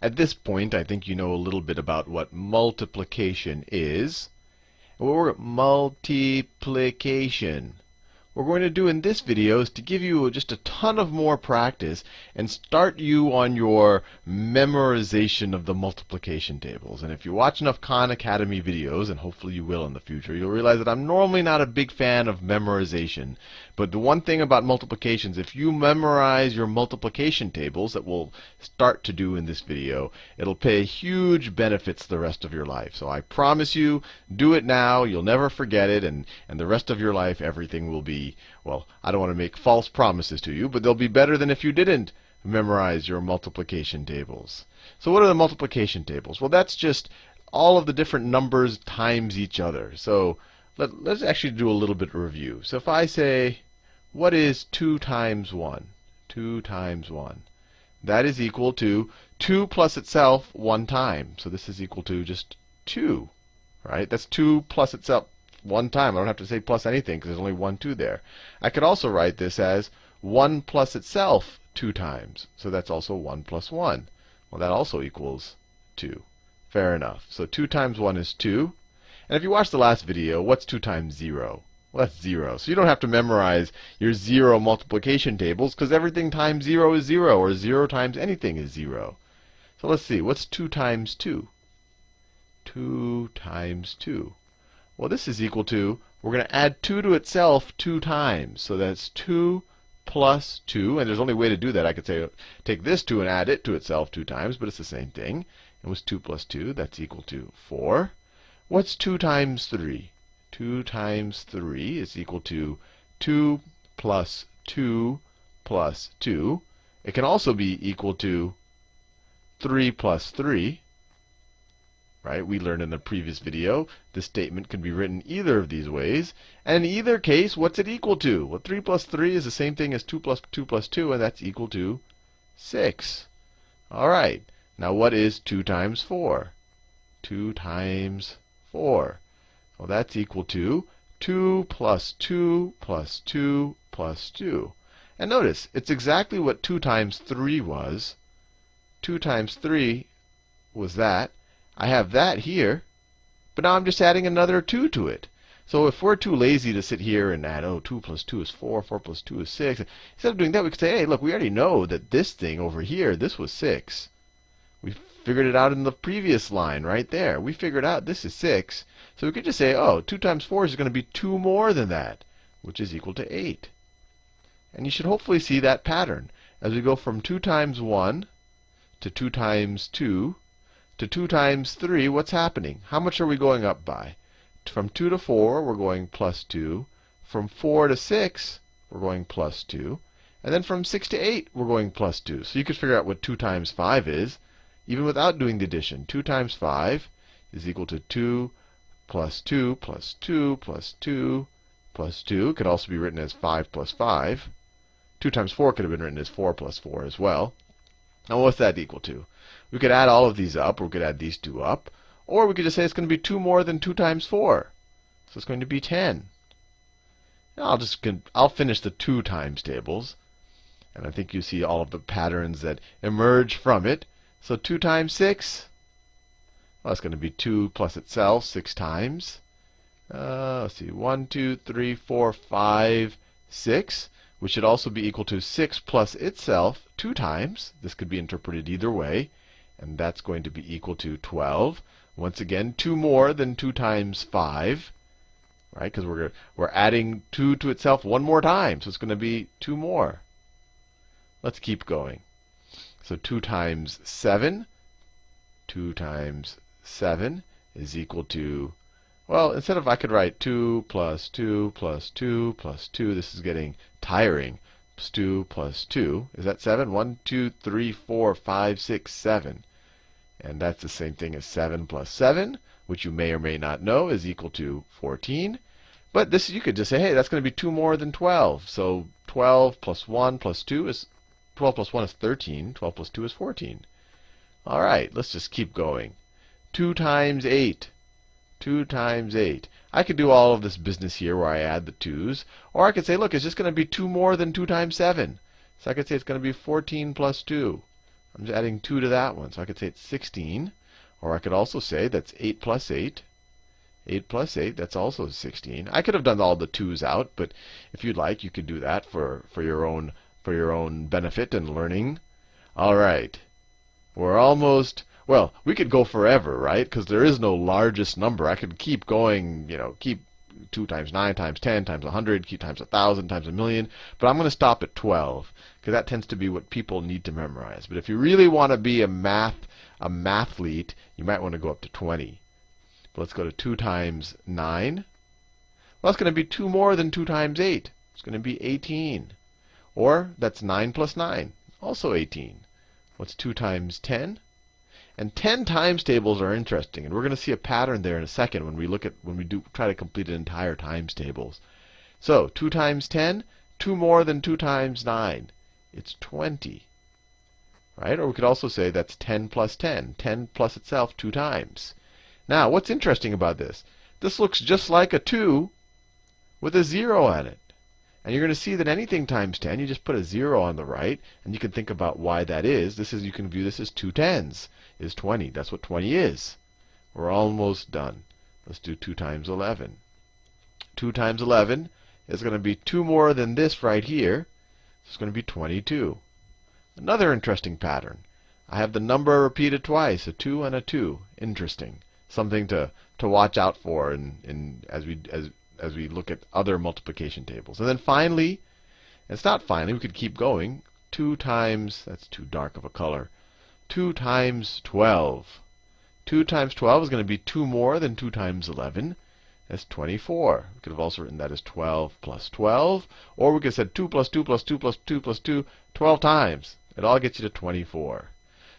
at this point, I think you know a little bit about what multiplication is. What we're going to do in this video is to give you just a ton of more practice and start you on your memorization of the multiplication tables. And if you watch enough Khan Academy videos, and hopefully you will in the future, you'll realize that I'm normally not a big fan of memorization. But the one thing about multiplications, if you memorize your multiplication tables that we'll start to do in this video, it'll pay huge benefits the rest of your life. So I promise you, do it now. You'll never forget it. And, and the rest of your life, everything will be well, I don't want to make false promises to you, but they'll be better than if you didn't memorize your multiplication tables. So what are the multiplication tables? Well, that's just all of the different numbers times each other. So let, us actually do a little bit of review. So if I say, what is 2 times 1? 2 times 1. That is equal to 2 plus itself one time. So this is equal to just 2. Right? That's 2 plus itself one time. I don't have to say plus anything because there's only one 2 there. I could also write this as 1 plus itself 2 times. So that's also 1 plus 1. Well, that also equals 2. Fair enough. So 2 times 1 is 2. And if you watched the last video, what's 2 times 0? Well, that's 0. So you don't have to memorize your 0 multiplication tables because everything times 0 is 0, or 0 times anything is 0. So let's see. What's 2 times 2? 2 times 2. Well, this is equal to, we're going to add 2 to itself 2 times. So that's 2 plus 2. And there's only way to do that. I could say, take this 2 and add it to itself 2 times, but it's the same thing. It was 2 plus 2. That's equal to 4. What's 2 times 3? 2 times 3 is equal to 2 plus 2 plus 2. It can also be equal to 3 plus 3. Right? We learned in the previous video this statement can be written either of these ways. And in either case, what's it equal to? Well, 3 plus 3 is the same thing as 2 plus 2 plus 2, and that's equal to 6. All right. Now what is 2 times 4? 2 times 4. Well, that's equal to 2 plus 2 plus 2 plus 2. And notice, it's exactly what 2 times 3 was. 2 times 3 was that. I have that here, but now I'm just adding another 2 to it. So if we're too lazy to sit here and add, oh, 2 plus 2 is 4, 4 plus 2 is 6, instead of doing that, we could say, hey, look, we already know that this thing over here, this was 6. We figured it out in the previous line right there. We figured out this is 6. So we could just say, oh, 2 times 4 is going to be 2 more than that, which is equal to 8. And you should hopefully see that pattern. As we go from 2 times 1 to 2 times 2 to 2 times 3, what's happening? How much are we going up by? From 2 to 4, we're going plus 2. From 4 to 6, we're going plus 2. And then from 6 to 8, we're going plus 2. So you could figure out what 2 times 5 is, even without doing the addition. 2 times 5 is equal to 2 plus 2 plus 2 plus 2 plus 2. It could also be written as 5 plus 5. 2 times 4 could have been written as 4 plus 4 as well. Now what's that equal to? We could add all of these up, or we could add these two up. Or we could just say it's going to be 2 more than 2 times 4. So it's going to be 10. Now I'll just I'll finish the 2 times tables. And I think you see all of the patterns that emerge from it. So 2 times 6, well, it's going to be 2 plus itself 6 times. Uh, let's see, 1, 2, 3, 4, 5, 6, which should also be equal to 6 plus itself 2 times. This could be interpreted either way and that's going to be equal to 12. Once again, 2 more than 2 times 5, right? Because we're, we're adding 2 to itself one more time, so it's going to be 2 more. Let's keep going. So 2 times 7, 2 times 7 is equal to, well, instead of I could write 2 plus 2 plus 2 plus 2, this is getting tiring. 2 plus 2, is that 7? 1, 2, 3, 4, 5, 6, 7. And that's the same thing as 7 plus 7, which you may or may not know is equal to 14. But this you could just say, hey, that's going to be 2 more than 12. So 12 plus 1 plus 2 is 12 plus 1 is 13. 12 plus 2 is 14. All right, let's just keep going. 2 times 8. 2 times 8. I could do all of this business here where I add the 2's. Or I could say, look, it's just going to be 2 more than 2 times 7. So I could say it's going to be 14 plus 2. I'm just adding 2 to that one. So I could say it's 16. Or I could also say that's 8 plus 8. 8 plus 8, that's also 16. I could have done all the 2's out, but if you'd like, you could do that for, for, your, own, for your own benefit and learning. All right. We're almost, well, we could go forever, right? Because there is no largest number. I could keep going, you know, keep 2 times 9 times 10 times 100 keep times 1,000 times a million. But I'm going to stop at 12 because that tends to be what people need to memorize. But if you really want to be a math a mathlete, you might want to go up to 20. But let's go to 2 times 9. Well, that's going to be 2 more than 2 times 8. It's going to be 18. Or that's 9 plus 9, also 18. What's 2 times 10? And 10 times tables are interesting, and we're going to see a pattern there in a second when we look at when we do try to complete an entire times tables. So 2 times 10, 2 more than 2 times 9. It's 20. Right? Or we could also say that's 10 plus 10. 10 plus itself 2 times. Now, what's interesting about this? This looks just like a 2 with a 0 on it. And you're going to see that anything times 10, you just put a 0 on the right, and you can think about why that is. This is you can view this as two tens is 20. That's what 20 is. We're almost done. Let's do 2 times 11. 2 times 11 is going to be 2 more than this right here. It's going to be 22. Another interesting pattern. I have the number repeated twice, a 2 and a 2. Interesting. Something to, to watch out for in, in, as, we, as, as we look at other multiplication tables. And then finally, it's not finally, we could keep going. 2 times, that's too dark of a color. 2 times 12. 2 times 12 is going to be 2 more than 2 times 11. That's 24. We could have also written that as 12 plus 12. Or we could have said 2 plus 2 plus 2 plus 2 plus 2 12 times. It all gets you to 24.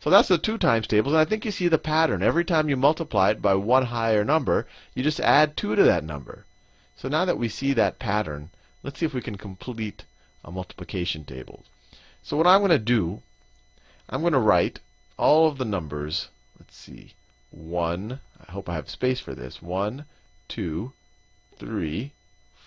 So that's the 2 times tables. And I think you see the pattern. Every time you multiply it by one higher number, you just add 2 to that number. So now that we see that pattern, let's see if we can complete a multiplication table. So what I'm going to do, I'm going to write all of the numbers. Let's see. 1, I hope I have space for this. 1, 2, 3,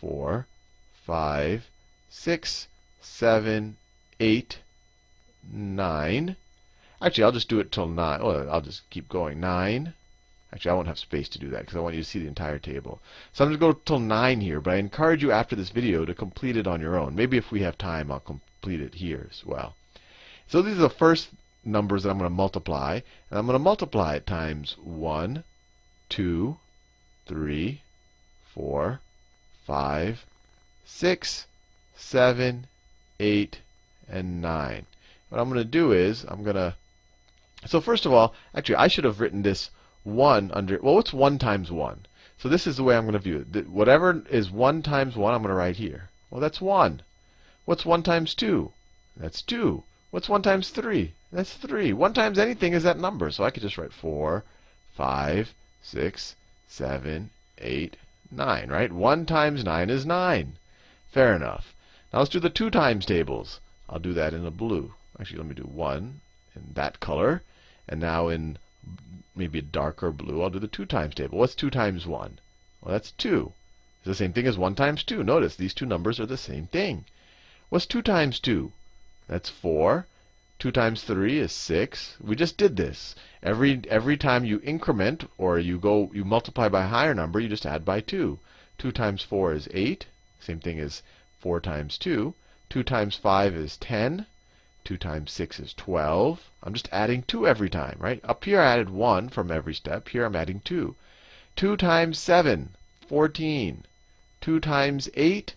4, 5, 6, 7, 8, 9. Actually, I'll just do it till 9. Well, I'll just keep going. 9. Actually, I won't have space to do that because I want you to see the entire table. So I'm going to go till 9 here, but I encourage you after this video to complete it on your own. Maybe if we have time, I'll complete it here as well. So these are the first numbers that I'm going to multiply. And I'm going to multiply it times 1, 2, 3, 4, 5, 6, 7, 8, and 9. What I'm going to do is I'm going to so first of all, actually I should have written this 1 under well what's 1 times 1? So this is the way I'm going to view it. Whatever is 1 times 1 I'm going to write here. Well that's 1. What's 1 times 2? That's 2. What's 1 times 3? That's 3. 1 times anything is that number. So I could just write 4, 5, 6, 7, 8, 9, right? 1 times 9 is 9. Fair enough. Now let's do the 2 times tables. I'll do that in a blue. Actually, let me do 1 in that color. And now in maybe a darker blue, I'll do the 2 times table. What's 2 times 1? Well, that's 2. It's the same thing as 1 times 2. Notice these two numbers are the same thing. What's 2 times 2? That's 4. 2 times 3 is 6. We just did this. Every, every time you increment or you go you multiply by a higher number, you just add by 2. 2 times 4 is 8. Same thing as 4 times 2. 2 times 5 is 10. 2 times 6 is 12. I'm just adding 2 every time, right? Up here I added 1 from every step. Here I'm adding 2. 2 times 7, 14. 2 times 8,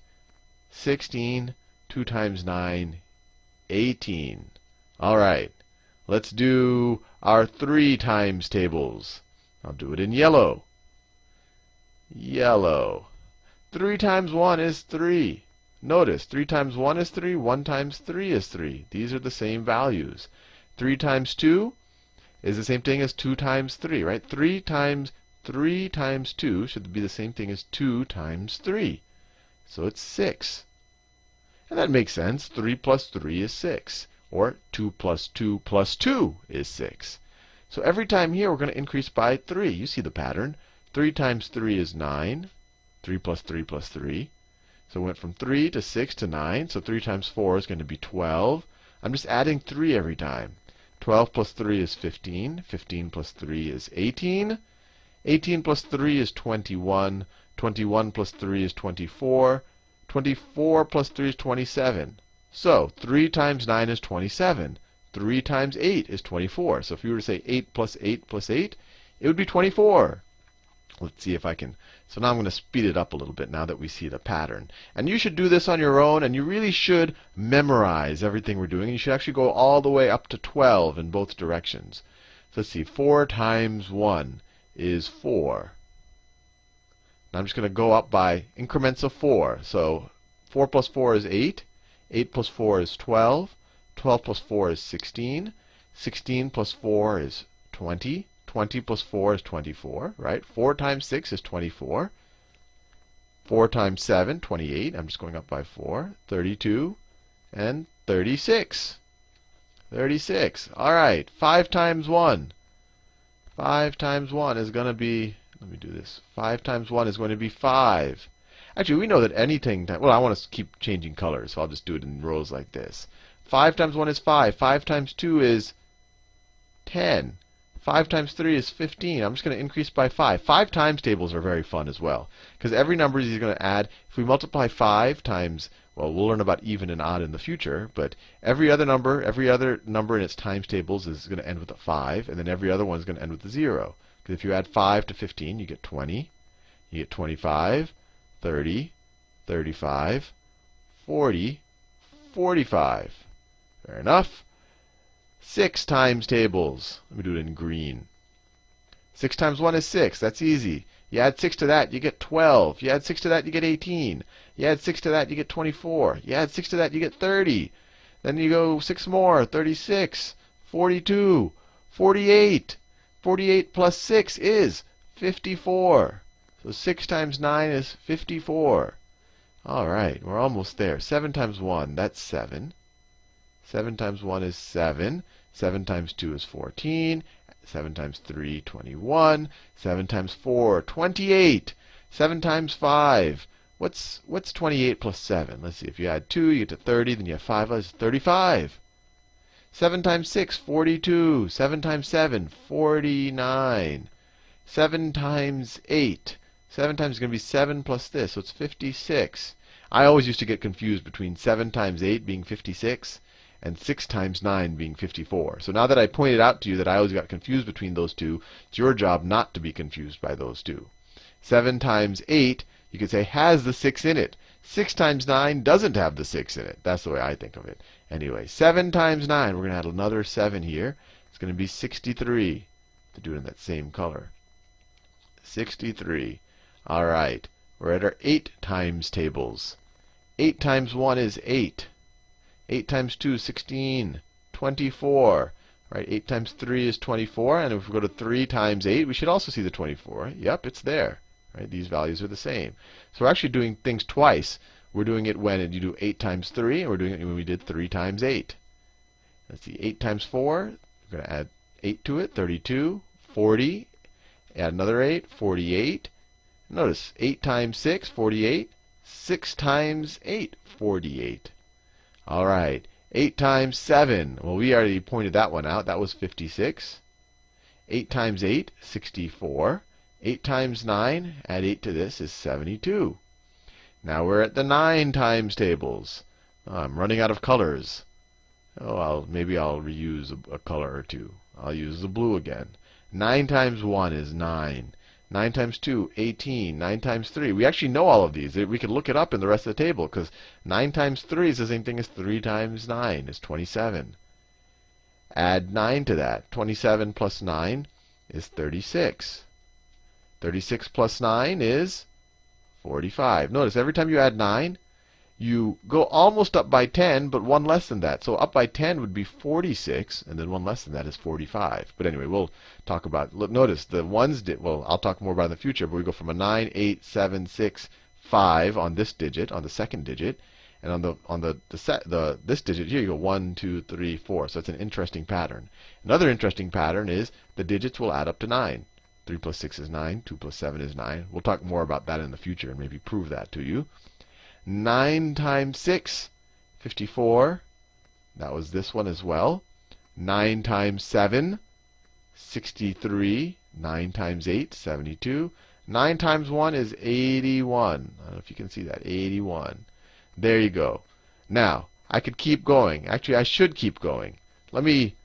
16. 2 times 9, 18. All right. Let's do our 3 times tables. I'll do it in yellow. Yellow. 3 times 1 is 3. Notice 3 times 1 is 3, 1 times 3 is 3. These are the same values. 3 times 2 is the same thing as 2 times 3, right? 3 times 3 times 2 should be the same thing as 2 times 3. So it's 6. And that makes sense. 3 plus 3 is 6. Or 2 plus 2 plus 2 is 6. So every time here, we're going to increase by 3. You see the pattern. 3 times 3 is 9. 3 plus 3 plus 3. So it went from 3 to 6 to 9. So 3 times 4 is going to be 12. I'm just adding 3 every time. 12 plus 3 is 15. 15 plus 3 is 18. 18 plus 3 is 21. 21 plus 3 is 24. 24 plus 3 is 27. So 3 times 9 is 27. 3 times 8 is 24. So if you were to say 8 plus 8 plus 8, it would be 24. Let's see if I can. So now I'm going to speed it up a little bit now that we see the pattern. And you should do this on your own, and you really should memorize everything we're doing. And You should actually go all the way up to 12 in both directions. So let's see. 4 times 1 is 4. Now I'm just going to go up by increments of 4. So 4 plus 4 is 8. 8 plus 4 is 12. 12 plus 4 is 16. 16 plus 4 is 20. 20 plus 4 is 24, right? 4 times 6 is 24. 4 times 7, 28. I'm just going up by 4. 32 and 36. 36. All right. 5 times 1. 5 times 1 is going to be, let me do this. 5 times 1 is going to be 5. Actually, we know that anything, well, I want to keep changing colors, so I'll just do it in rows like this. 5 times 1 is 5. 5 times 2 is 10. 5 times 3 is 15. I'm just going to increase by 5. 5 times tables are very fun as well. Because every number is going to add. If we multiply 5 times, well, we'll learn about even and odd in the future. But every other number, every other number in its times tables is going to end with a 5. And then every other one is going to end with a 0. Because if you add 5 to 15, you get 20. You get 25, 30, 35, 40, 45. Fair enough. 6 times tables. Let me do it in green. 6 times 1 is 6. That's easy. You add 6 to that, you get 12. You add 6 to that, you get 18. You add 6 to that, you get 24. You add 6 to that, you get 30. Then you go 6 more, 36, 42, 48. 48 plus 6 is 54. So 6 times 9 is 54. All right, we're almost there. 7 times 1, that's 7. 7 times 1 is 7. 7 times 2 is 14. 7 times 3, 21. 7 times 4, 28. 7 times 5. What's, what's 28 plus 7? Let's see. If you add 2, you get to 30. Then you have 5. That's 35. 7 times 6, 42. 7 times 7, 49. 7 times 8. 7 times is going to be 7 plus this, so it's 56. I always used to get confused between 7 times 8 being 56 and 6 times 9 being 54. So now that I pointed out to you that I always got confused between those two, it's your job not to be confused by those two. 7 times 8, you could say, has the 6 in it. 6 times 9 doesn't have the 6 in it. That's the way I think of it. Anyway, 7 times 9, we're going to add another 7 here. It's going to be 63. To do it in that same color. 63. All right. We're at our 8 times tables. 8 times 1 is 8. 8 times 2 is 16. 24. Right? 8 times 3 is 24. And if we go to 3 times 8, we should also see the 24. Yep, it's there. Right? These values are the same. So we're actually doing things twice. We're doing it when you do 8 times 3, and we're doing it when we did 3 times 8. Let's see, 8 times 4, we're going to add 8 to it, 32, 40, add another 8, 48. Notice, 8 times 6, 48. 6 times 8, 48. All right. 8 times 7. Well, we already pointed that one out. That was 56. 8 times 8, 64. 8 times 9, add 8 to this, is 72. Now we're at the 9 times tables. Oh, I'm running out of colors. Oh, I'll, maybe I'll reuse a, a color or two. I'll use the blue again. 9 times 1 is 9. 9 times 2, 18. 9 times 3. We actually know all of these. We could look it up in the rest of the table because 9 times 3 is the same thing as 3 times 9 is 27. Add 9 to that. 27 plus 9 is 36. 36 plus 9 is 45. Notice every time you add 9, you go almost up by 10, but one less than that. So up by 10 would be 46, and then one less than that is 45. But anyway, we'll talk about. Look, notice the ones did. Well, I'll talk more about in the future. But we go from a 9, 8, 7, 6, 5 on this digit, on the second digit, and on the on the the, set, the this digit here, you go 1, 2, 3, 4. So it's an interesting pattern. Another interesting pattern is the digits will add up to 9. 3 plus 6 is 9. 2 plus 7 is 9. We'll talk more about that in the future and maybe prove that to you. 9 times 6, 54. That was this one as well. 9 times 7, 63. 9 times 8, 72. 9 times 1 is 81. I don't know if you can see that. 81. There you go. Now, I could keep going. Actually, I should keep going. Let me,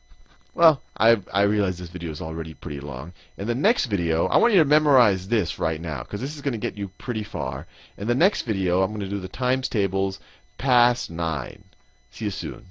well, I, I realize this video is already pretty long. In the next video, I want you to memorize this right now, because this is going to get you pretty far. In the next video, I'm going to do the times tables past 9. See you soon.